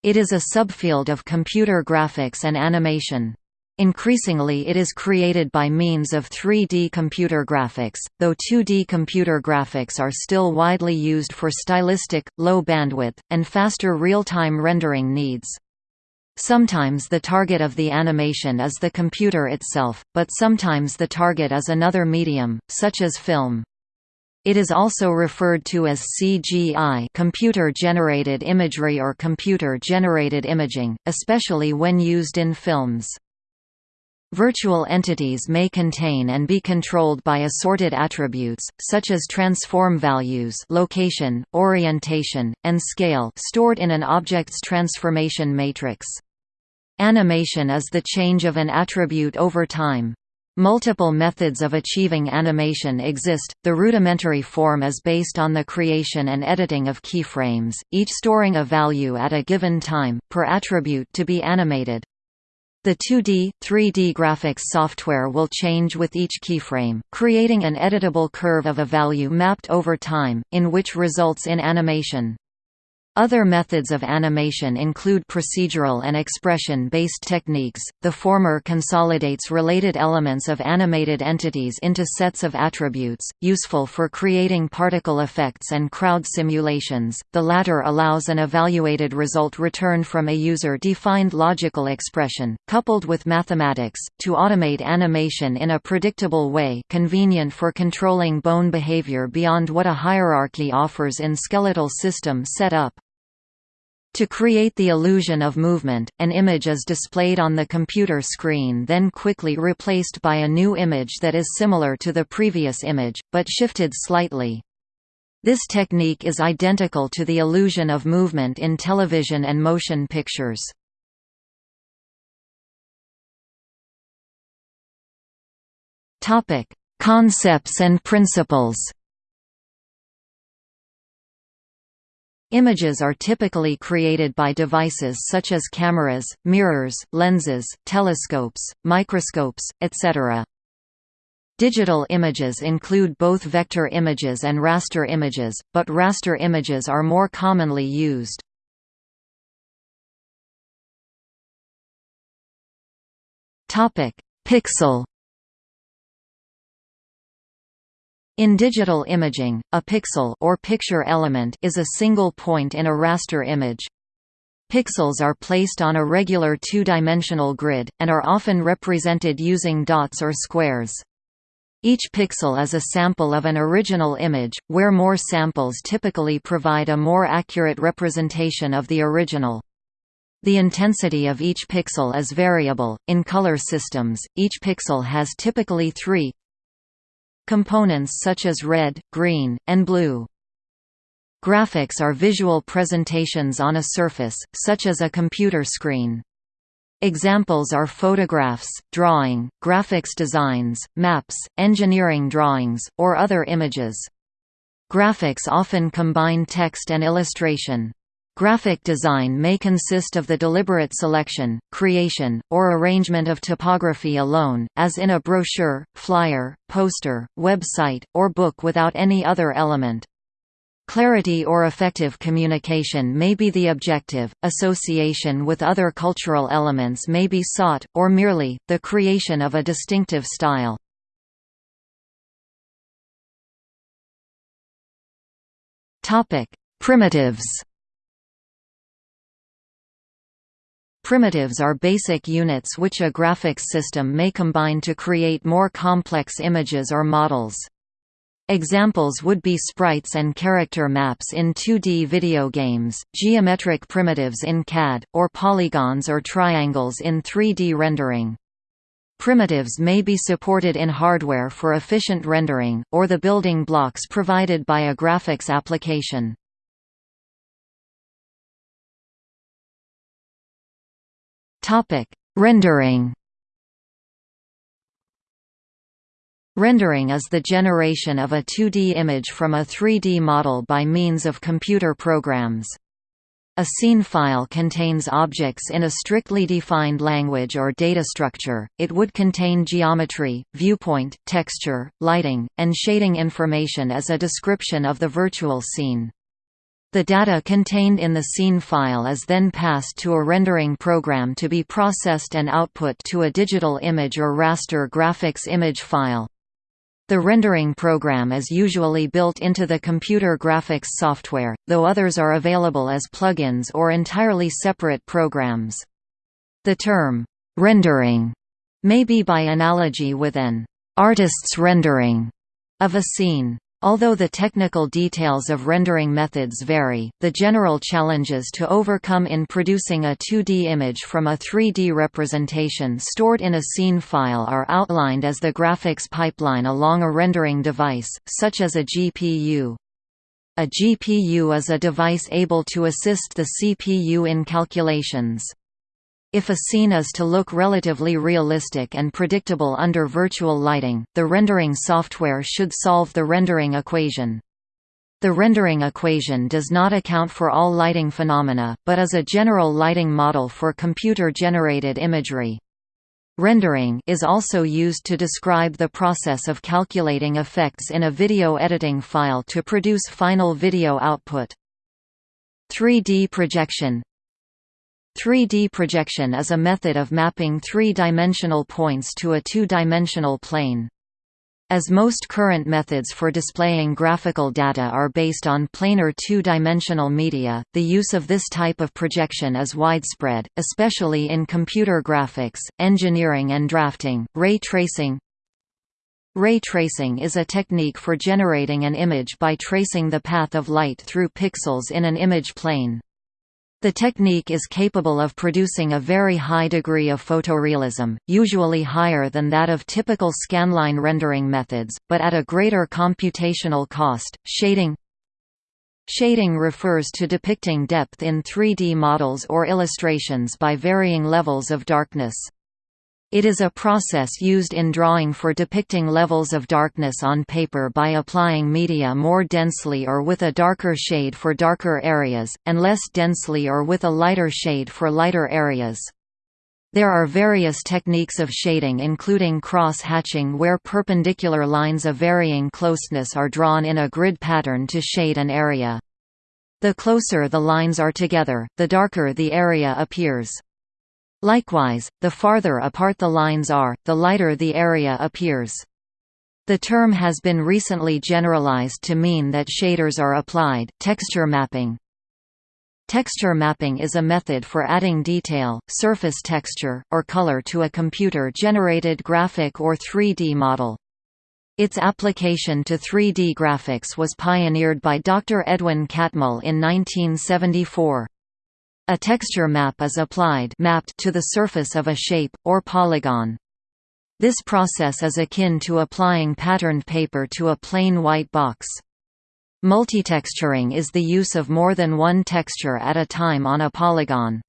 It is a subfield of computer graphics and animation. Increasingly it is created by means of 3D computer graphics, though 2D computer graphics are still widely used for stylistic, low bandwidth, and faster real-time rendering needs. Sometimes the target of the animation is the computer itself, but sometimes the target is another medium, such as film. It is also referred to as CGI computer-generated imagery or computer-generated imaging, especially when used in films. Virtual entities may contain and be controlled by assorted attributes, such as transform values location, orientation, and scale stored in an object's transformation matrix. Animation is the change of an attribute over time. Multiple methods of achieving animation exist. The rudimentary form is based on the creation and editing of keyframes, each storing a value at a given time, per attribute to be animated. The 2D, 3D graphics software will change with each keyframe, creating an editable curve of a value mapped over time, in which results in animation. Other methods of animation include procedural and expression-based techniques. The former consolidates related elements of animated entities into sets of attributes, useful for creating particle effects and crowd simulations. The latter allows an evaluated result returned from a user-defined logical expression, coupled with mathematics, to automate animation in a predictable way, convenient for controlling bone behavior beyond what a hierarchy offers in skeletal system set up. To create the illusion of movement, an image is displayed on the computer screen then quickly replaced by a new image that is similar to the previous image, but shifted slightly. This technique is identical to the illusion of movement in television and motion pictures. Concepts and principles Images are typically created by devices such as cameras, mirrors, lenses, telescopes, microscopes, etc. Digital images include both vector images and raster images, but raster images are more commonly used. Pixel In digital imaging, a pixel or picture element is a single point in a raster image. Pixels are placed on a regular two-dimensional grid, and are often represented using dots or squares. Each pixel is a sample of an original image, where more samples typically provide a more accurate representation of the original. The intensity of each pixel is variable. In color systems, each pixel has typically three, components such as red, green, and blue. Graphics are visual presentations on a surface, such as a computer screen. Examples are photographs, drawing, graphics designs, maps, engineering drawings, or other images. Graphics often combine text and illustration. Graphic design may consist of the deliberate selection, creation, or arrangement of typography alone, as in a brochure, flyer, poster, website, or book without any other element. Clarity or effective communication may be the objective, association with other cultural elements may be sought, or merely, the creation of a distinctive style. Primitives Primitives are basic units which a graphics system may combine to create more complex images or models. Examples would be sprites and character maps in 2D video games, geometric primitives in CAD, or polygons or triangles in 3D rendering. Primitives may be supported in hardware for efficient rendering, or the building blocks provided by a graphics application. Topic: Rendering. Rendering is the generation of a 2D image from a 3D model by means of computer programs. A scene file contains objects in a strictly defined language or data structure, it would contain geometry, viewpoint, texture, lighting, and shading information as a description of the virtual scene. The data contained in the scene file is then passed to a rendering program to be processed and output to a digital image or raster graphics image file. The rendering program is usually built into the computer graphics software, though others are available as plugins or entirely separate programs. The term, rendering, may be by analogy with an artist's rendering of a scene. Although the technical details of rendering methods vary, the general challenges to overcome in producing a 2D image from a 3D representation stored in a scene file are outlined as the graphics pipeline along a rendering device, such as a GPU. A GPU is a device able to assist the CPU in calculations. If a scene is to look relatively realistic and predictable under virtual lighting, the rendering software should solve the rendering equation. The rendering equation does not account for all lighting phenomena, but is a general lighting model for computer-generated imagery. Rendering is also used to describe the process of calculating effects in a video editing file to produce final video output. 3D projection 3D projection is a method of mapping three-dimensional points to a two-dimensional plane. As most current methods for displaying graphical data are based on planar two-dimensional media, the use of this type of projection is widespread, especially in computer graphics, engineering and drafting. Ray tracing Ray tracing is a technique for generating an image by tracing the path of light through pixels in an image plane. The technique is capable of producing a very high degree of photorealism, usually higher than that of typical scanline rendering methods, but at a greater computational cost. Shading Shading refers to depicting depth in 3D models or illustrations by varying levels of darkness. It is a process used in drawing for depicting levels of darkness on paper by applying media more densely or with a darker shade for darker areas, and less densely or with a lighter shade for lighter areas. There are various techniques of shading including cross-hatching where perpendicular lines of varying closeness are drawn in a grid pattern to shade an area. The closer the lines are together, the darker the area appears. Likewise, the farther apart the lines are, the lighter the area appears. The term has been recently generalized to mean that shaders are applied. Texture mapping Texture mapping is a method for adding detail, surface texture, or color to a computer-generated graphic or 3D model. Its application to 3D graphics was pioneered by Dr. Edwin Catmull in 1974. A texture map is applied mapped to the surface of a shape, or polygon. This process is akin to applying patterned paper to a plain white box. Multitexturing is the use of more than one texture at a time on a polygon.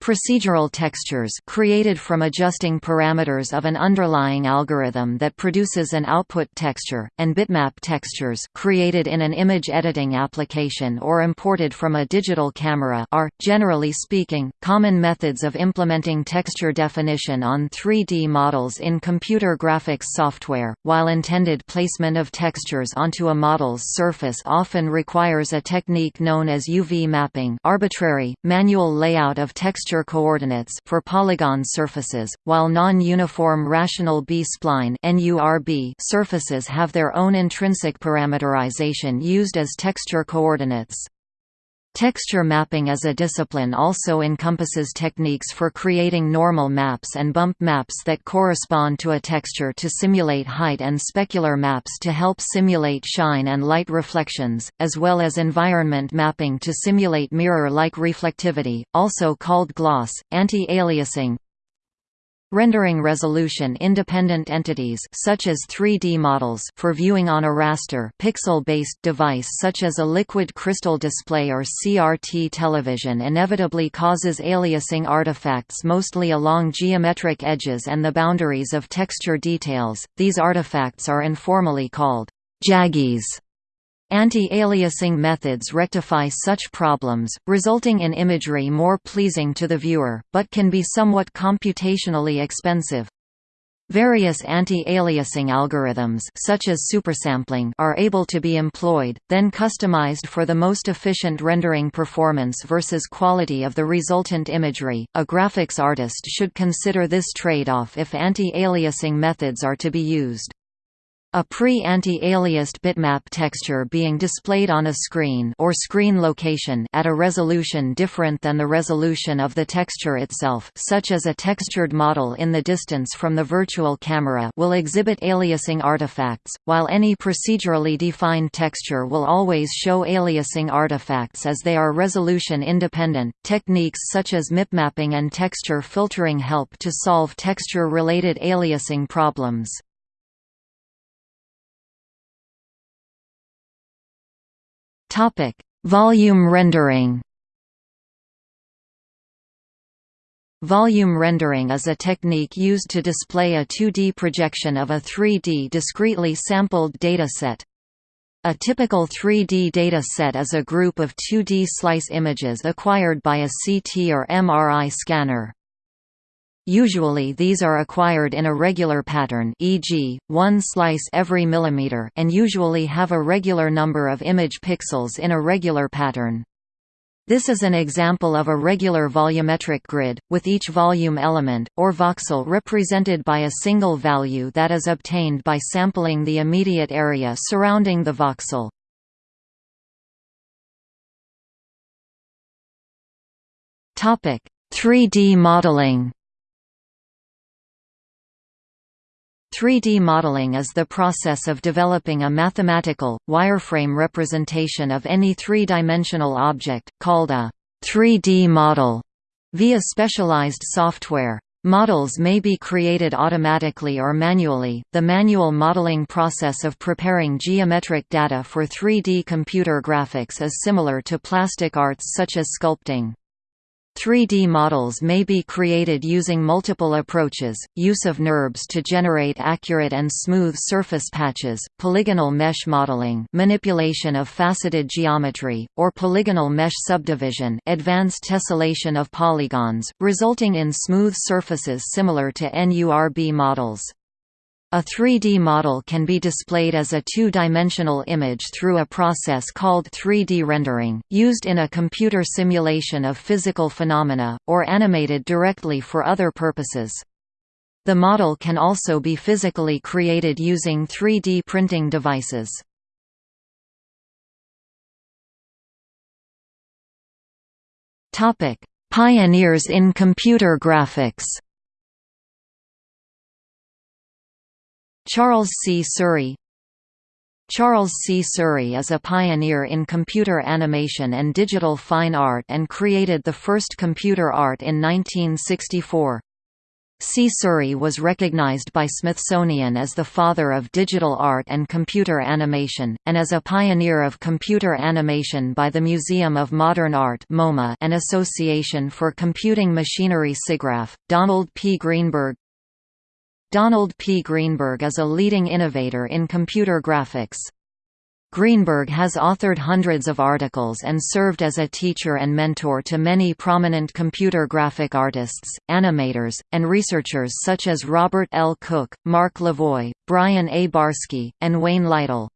Procedural textures created from adjusting parameters of an underlying algorithm that produces an output texture, and bitmap textures created in an image editing application or imported from a digital camera are, generally speaking, common methods of implementing texture definition on 3D models in computer graphics software. While intended placement of textures onto a model's surface often requires a technique known as UV mapping arbitrary, manual layout of texture texture coordinates for polygon surfaces, while non-uniform rational B-spline surfaces have their own intrinsic parameterization used as texture coordinates. Texture mapping as a discipline also encompasses techniques for creating normal maps and bump maps that correspond to a texture to simulate height and specular maps to help simulate shine and light reflections, as well as environment mapping to simulate mirror-like reflectivity, also called gloss, anti-aliasing, Rendering resolution-independent entities such as 3D models for viewing on a raster pixel-based device such as a liquid crystal display or CRT television inevitably causes aliasing artifacts mostly along geometric edges and the boundaries of texture details. These artifacts are informally called jaggies Anti-aliasing methods rectify such problems, resulting in imagery more pleasing to the viewer, but can be somewhat computationally expensive. Various anti-aliasing algorithms such as supersampling are able to be employed, then customized for the most efficient rendering performance versus quality of the resultant imagery. A graphics artist should consider this trade-off if anti-aliasing methods are to be used. A pre-anti-aliased bitmap texture being displayed on a screen or screen location at a resolution different than the resolution of the texture itself such as a textured model in the distance from the virtual camera will exhibit aliasing artifacts, while any procedurally defined texture will always show aliasing artifacts as they are resolution independent. Techniques such as mipmapping and texture filtering help to solve texture-related aliasing problems. Topic: Volume rendering. Volume rendering is a technique used to display a 2D projection of a 3D discretely sampled dataset. A typical 3D data set is a group of 2D slice images acquired by a CT or MRI scanner. Usually these are acquired in a regular pattern e.g., one slice every millimeter and usually have a regular number of image pixels in a regular pattern. This is an example of a regular volumetric grid, with each volume element, or voxel represented by a single value that is obtained by sampling the immediate area surrounding the voxel. Topic: 3D modeling. 3D modeling is the process of developing a mathematical, wireframe representation of any three-dimensional object, called a 3D model, via specialized software. Models may be created automatically or manually. The manual modeling process of preparing geometric data for 3D computer graphics is similar to plastic arts such as sculpting. 3D models may be created using multiple approaches, use of NURBS to generate accurate and smooth surface patches, polygonal mesh modeling manipulation of faceted geometry, or polygonal mesh subdivision advanced tessellation of polygons, resulting in smooth surfaces similar to NURB models. A 3D model can be displayed as a two-dimensional image through a process called 3D rendering, used in a computer simulation of physical phenomena, or animated directly for other purposes. The model can also be physically created using 3D printing devices. Pioneers in computer graphics Charles Csuri Charles Csuri is a pioneer in computer animation and digital fine art and created the first computer art in 1964. Csuri was recognized by Smithsonian as the father of digital art and computer animation, and as a pioneer of computer animation by the Museum of Modern Art and Association for Computing Machinery SIGGRAPH. Donald P. Greenberg Donald P. Greenberg is a leading innovator in computer graphics. Greenberg has authored hundreds of articles and served as a teacher and mentor to many prominent computer graphic artists, animators, and researchers such as Robert L. Cook, Marc Levoy, Brian A. Barsky, and Wayne Lytle.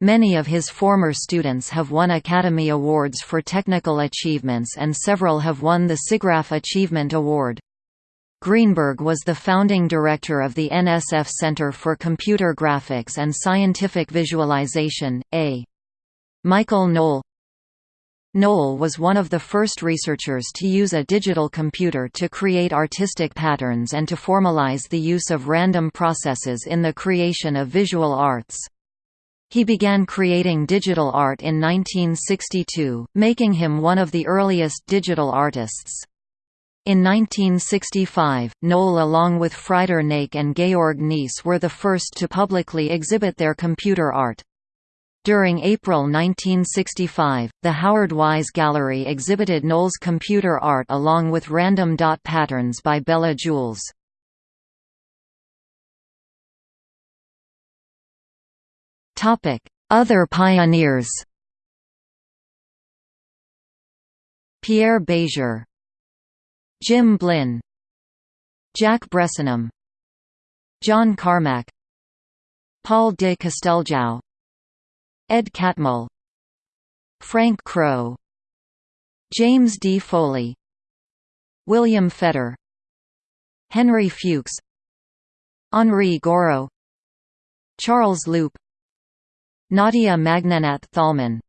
Many of his former students have won Academy Awards for technical achievements and several have won the SIGGRAPH Achievement Award. Greenberg was the founding director of the NSF Center for Computer Graphics and Scientific Visualization, A. Michael Noll Noll was one of the first researchers to use a digital computer to create artistic patterns and to formalize the use of random processes in the creation of visual arts. He began creating digital art in 1962, making him one of the earliest digital artists. In 1965, Noll along with Frieder Nake and Georg Nees were the first to publicly exhibit their computer art. During April 1965, the Howard Wise Gallery exhibited Noll's computer art along with random dot patterns by Bela Julesz. Other pioneers Pierre Bézier Jim Blinn Jack Bresenham John Carmack Paul de Casteljau Ed Catmull Frank Crow James D. Foley William Fetter Henry Fuchs Henri Gouraud Charles Loop Nadia Magnenat Thalmann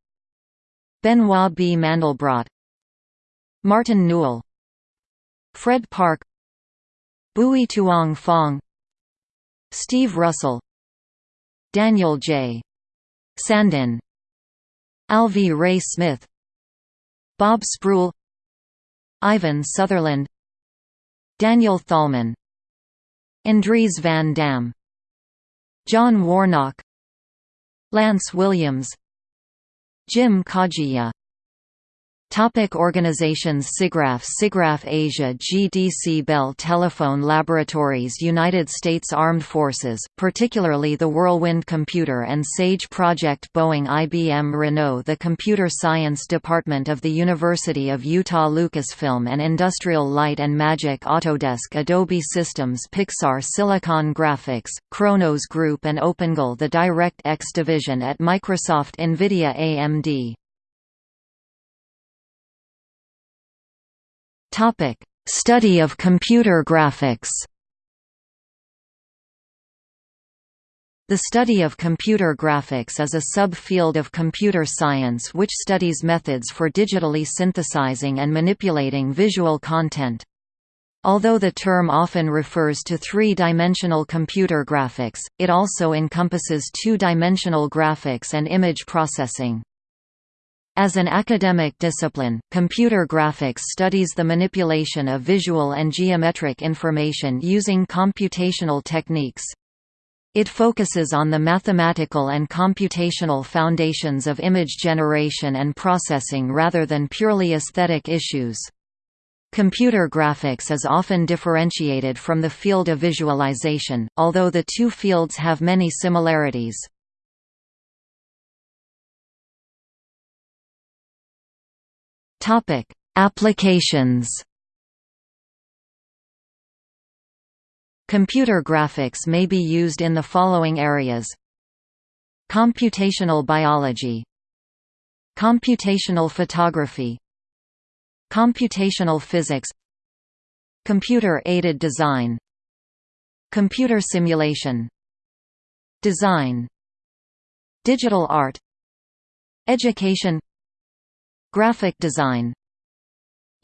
Benoit B. Mandelbrot Martin Newell Fred Parke Bui Tuong Phong Steve Russell Daniel J. Sandin Alvy Ray Smith Bob Sproull Ivan Sutherland Daniel Thalmann Andries van Dam John Warnock Lance Williams Jim Kajiya Topic organizations SIGGRAPH SIGGRAPH Asia GDC Bell Telephone Laboratories United States Armed Forces, particularly the Whirlwind Computer and SAGE Project Boeing IBM Renault The Computer Science Department of the University of Utah Lucasfilm and Industrial Light and Magic Autodesk Adobe Systems Pixar Silicon Graphics, Khronos Group and OpenGL the DirectX division at Microsoft NVIDIA AMD Topic: Study of computer graphics. The study of computer graphics is a subfield of computer science which studies methods for digitally synthesizing and manipulating visual content. Although the term often refers to three-dimensional computer graphics, it also encompasses two-dimensional graphics and image processing. As an academic discipline, computer graphics studies the manipulation of visual and geometric information using computational techniques. It focuses on the mathematical and computational foundations of image generation and processing rather than purely aesthetic issues. Computer graphics is often differentiated from the field of visualization, although the two fields have many similarities. Topic: Applications. Computer graphics may be used in the following areas. Computational biology. Computational photography. Computational physics. Computer-aided design. Computer simulation. Design. Digital art. Education Graphic design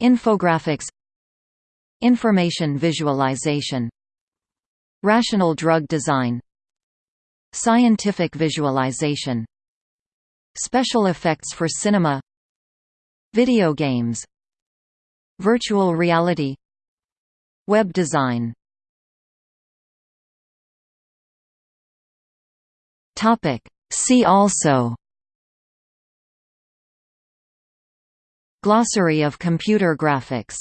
Infographics Information visualization Rational drug design Scientific visualization Special effects for cinema Video games Virtual reality Web design. See also Glossary of computer graphics